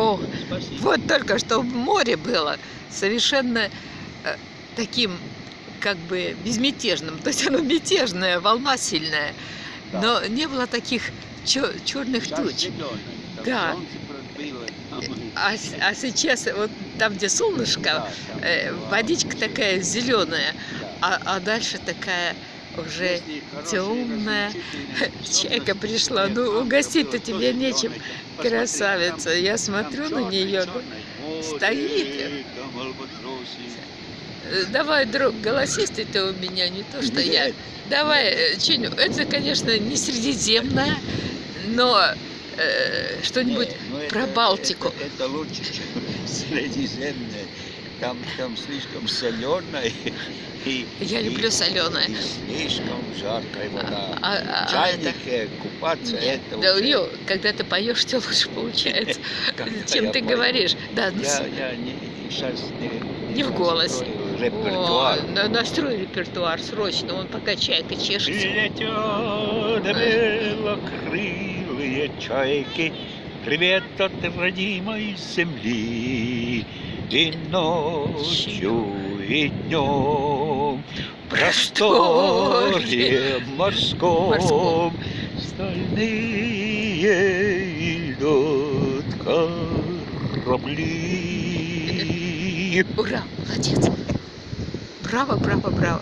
О, Спасибо. вот только что в море было совершенно э, таким как бы безмятежным. То есть оно мятежное, волна сильная. Да. Но не было таких черных Сейчас туч. Да. пробило, а А, сейчас вот там, где солнышко, Да, там э, водичка такая зеленая, Да. а, а дальше такая уже темная. Чайка пришла. Ну, угостить-то тебе нечем, красавица. Я смотрю на нее. стоит. Давай, друг, голосистый ты у меня, не то что я. Давай, э, Чиню, это, конечно, не средиземное, но э, что-нибудь про Балтику. Это, лучше, чем Средиземное. Там, там слишком соленое. И, Я и- люблю солёное. И слишком жаркая вода. А- а- В а это- чайнике купаться Нет, это да, уже- ё, когда ты поешь, тебе лучше получается, чем ты пою. говоришь. Да, ну, Я, я не, сейчас не, Не в голос. О, Репертуар. на- настрой репертуар срочно, он пока чайка чешется. Летят белокрылые чайки, Привет от родимой земли. И ночью, и днем в просторе морском Морском. Стальные идут корабли. Ура, молодец. Браво, браво, браво.